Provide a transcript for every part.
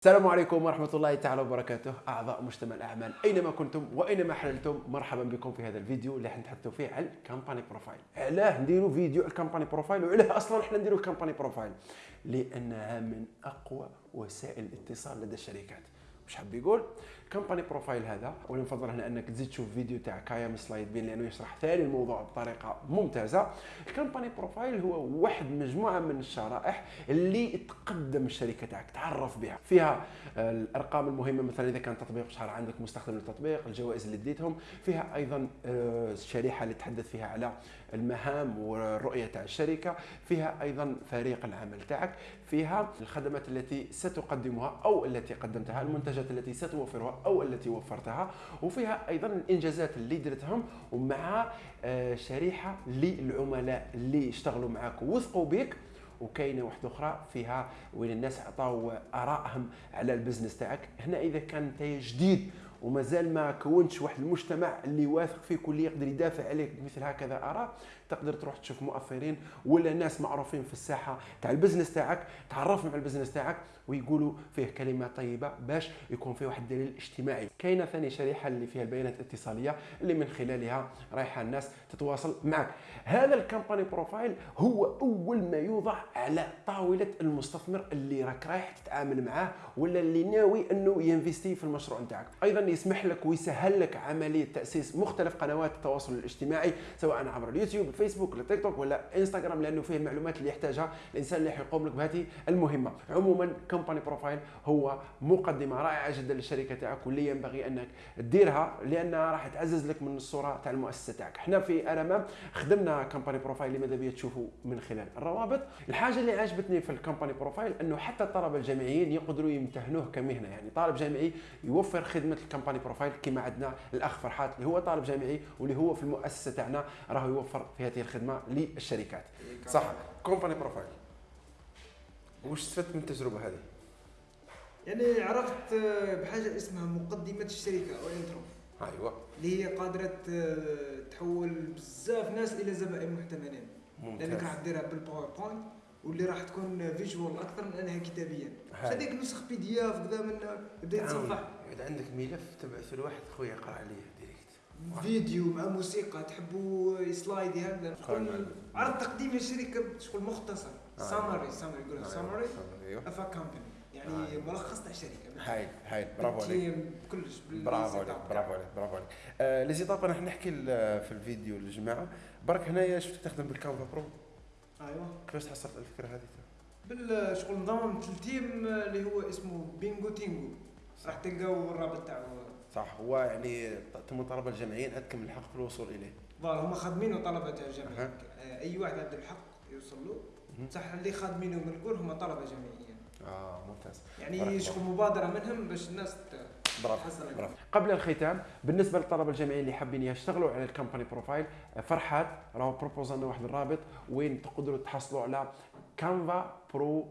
السلام عليكم ورحمة الله تعالى وبركاته. أعضاء مجتمع الأعمال أينما كنتم وأينما حللتم مرحبا بكم في هذا الفيديو اللي حنتحدثوا فيه على ال company profile. علاه نديروا فيديو على ال company profile وعلاه أصلا حنا نديروا ال company profile. لأنها من أقوى وسائل الاتصال لدى الشركات. مش حاب يقول. company profile هذا. وأنا نفضل هنا أنك تزيد تشوف فيديو تاع كايا من Slidebean لأنه يشرح ثاني الموضوع بطريقة ممتازة. ال company profile هو واحد مجموعة من الشرائح اللي تقدم الشركة تاعك تعرف بها. فيها الأرقام المهمة مثلا إذا كان تطبيق شحال عندك مستخدم للتطبيق الجوائز اللي ديتهم فيها أيضا آه، الشريحة اللي تحدث فيها على المهام والرؤيه تاع الشركة. فيها أيضا فريق العمل تاعك. فيها الخدمات التي ستقدمها أو التي قدمتها المنتجات. التي ستوفرها أو التي وفرتها وفيها أيضا الإنجازات اللي درتهم ومع آه، شريحة للعملاء اللي اشتغلوا معك ووثقوا بك. وكاينه واحدة أخرى فيها وين الناس عطاو آرائهم على ال business تاعك. هنا إذا كان انت جديد ومازال ما كونتش واحد المجتمع اللي واثق فيك واللي يقدر يدافع عليك بمثل هكذا اراء تقدر تروح تشوف مؤثرين ولا ناس معروفين في الساحة تاع ال business تاعك تعرفهم على ال business تاعك ويقولوا فيه كلمة طيبة باش يكون فيه واحد الدليل اجتماعي. كاينة ثاني شريحة اللي فيها البيانات الاتصالية اللي من خلالها رايحة الناس تتواصل معك. هذا ال company profile هو أول ما يوضع على طاولة المستثمر اللي راك رايح تتعامل معاه ولا اللي ناوي إنه ي investi في المشروع نتاعك. أيضا يسمح لك ويسهل لك عملية تأسيس مختلف قنوات التواصل الاجتماعي سواء عبر اليوتيوب الفيسبوك ولا تيك توك ولا إنستغرام لأنه فيه المعلومات اللي يحتاجها الإنسان اللي حيقوم لك بهذه المهمة. عموما company profile هو مقدمة رائعة جدا للشركة تاعك واللي ينبغي أنك ديرها لأنها راح تعزز لك من الصورة تاع المؤسسة تاعك. إحنا في ارما خدمنا company profile اللي ماذا بيا تشوفوا من خلال الروابط. الحاجة اللي عجبتني في ال company profile أنه حتى الطلبة الجامعيين يقدروا يمتهنوه كمهنة. يعني طالب جامعي يوفر خدمة ال company profile كما عندنا الاخ فرحات اللي هو طالب جامعي واللي هو في المؤسسة تاعنا راه يوفر في هذه الخدمة للشركات. صح. company profile وش استفدت من التجربة هذه؟ يعني عرفت آه، بحاجة اسمها مقدمة الشركة أو intro أيوه. اللي هي قادرة آه، تحول بزاف ناس إلى زبائن محتملين. ممتاز. لأنك راح ديرها بال PowerPoint واللي راح تكون visual أكثر من أنها كتابيا. هذيك نسخ PDF كذا من يبدا يتصفح إذا عندك ملف تبعث لواحد خويا يقرا عليه direct فيديو مع موسيقى تحبوا slide هكذا عرض تقديم الشركة شغل مختصر. summary summary يقولوا summary أيوه. أفا company يعني آه. ملخص تاع الشركة هايل هايل برافو عليك. كلش. برافو عليك برافو عليك برافو عليك. آه les étapes راح نحكي في الفيديو للجماعه برك هنايا شفت تخدم بال Canva Pro؟ أيوه. كيفاش حصلت على الفكرة هذه؟ بالشغل نظام ال team اللي هو اسمه بينجو تينجو راح تلقاو الرابط تاعو. صح هو يعني تم الطلبه الجامعيين عندكم الحق في الوصول إليه. voilà هما خادمينه طلبة أها. آه، أي واحد عنده الحق يوصل له. مهم. صح اللي خادمينه من الكل هما طلبة جامعيين آه ممتاز. يعني. شغل مبادرة منهم باش الناس برافو برافو. قبل الختام بالنسبة للطلبة الجامعيين اللي حابين يشتغلوا على ال company profile فرحات راهو propose لنا واحد الرابط وين تقدروا تحصلوا على Canva Pro آه،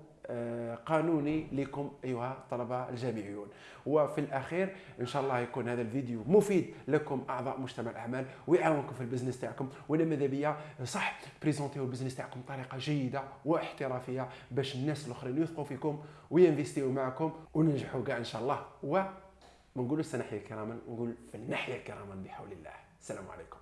قانوني لكم أيها الطلبه الجامعيون وفي الأخير إن شاء الله يكون هذا الفيديو مفيد لكم أعضاء مجتمع الأعمال ويعاونكم في ال business تاعكم. وأنا ماذا بيا؟ صح présenti و ال business تاعكم بطريقة جيدة واحترافية باش الناس الآخرين يثقوا فيكم وي investi و معكم وننجحوا كاع إن شاء الله. و ما نقولوا سنحيا كراما نقول فلنحيا كراما بحول الله. السلام عليكم.